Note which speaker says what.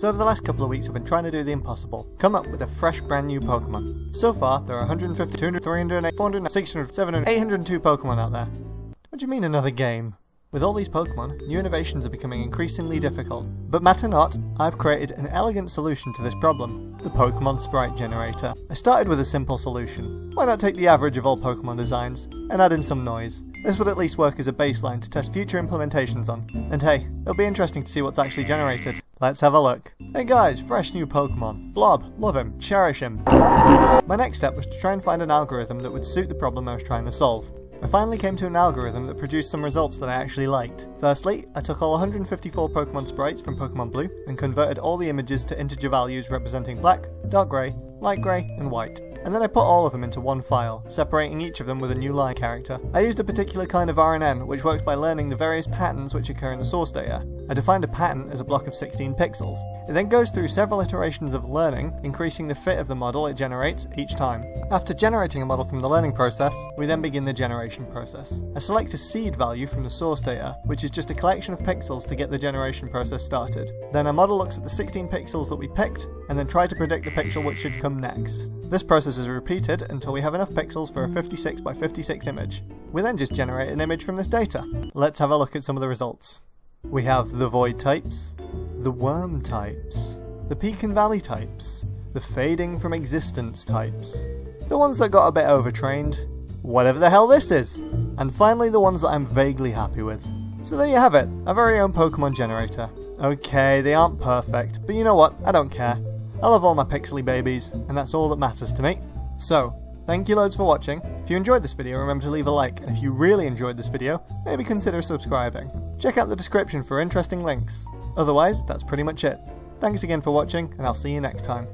Speaker 1: So over the last couple of weeks I've been trying to do the impossible, come up with a fresh brand new Pokemon. So far there are 150, 200, 300, 400, 600, 700, 802 Pokemon out there. What do you mean another game? With all these Pokemon, new innovations are becoming increasingly difficult. But matter not, I've created an elegant solution to this problem, the Pokemon Sprite Generator. I started with a simple solution. Why not take the average of all Pokemon designs, and add in some noise? This would at least work as a baseline to test future implementations on. And hey, it'll be interesting to see what's actually generated. Let's have a look. Hey guys, fresh new Pokemon. Blob, love him, cherish him. My next step was to try and find an algorithm that would suit the problem I was trying to solve. I finally came to an algorithm that produced some results that I actually liked. Firstly, I took all 154 Pokemon sprites from Pokemon Blue and converted all the images to integer values representing black, dark grey, light grey, and white and then I put all of them into one file, separating each of them with a new line character. I used a particular kind of RNN, which works by learning the various patterns which occur in the source data. I defined a pattern as a block of 16 pixels. It then goes through several iterations of learning, increasing the fit of the model it generates each time. After generating a model from the learning process, we then begin the generation process. I select a seed value from the source data, which is just a collection of pixels to get the generation process started. Then our model looks at the 16 pixels that we picked, and then try to predict the pixel which should come next. This process is repeated until we have enough pixels for a 56 by 56 image. We then just generate an image from this data. Let's have a look at some of the results. We have the void types, the worm types, the peak and valley types, the fading from existence types, the ones that got a bit overtrained, whatever the hell this is, and finally the ones that I'm vaguely happy with. So there you have it, our very own Pokemon generator. Okay, they aren't perfect, but you know what, I don't care. I love all my pixely babies, and that's all that matters to me. So, thank you loads for watching. If you enjoyed this video, remember to leave a like, and if you really enjoyed this video, maybe consider subscribing. Check out the description for interesting links. Otherwise, that's pretty much it. Thanks again for watching, and I'll see you next time.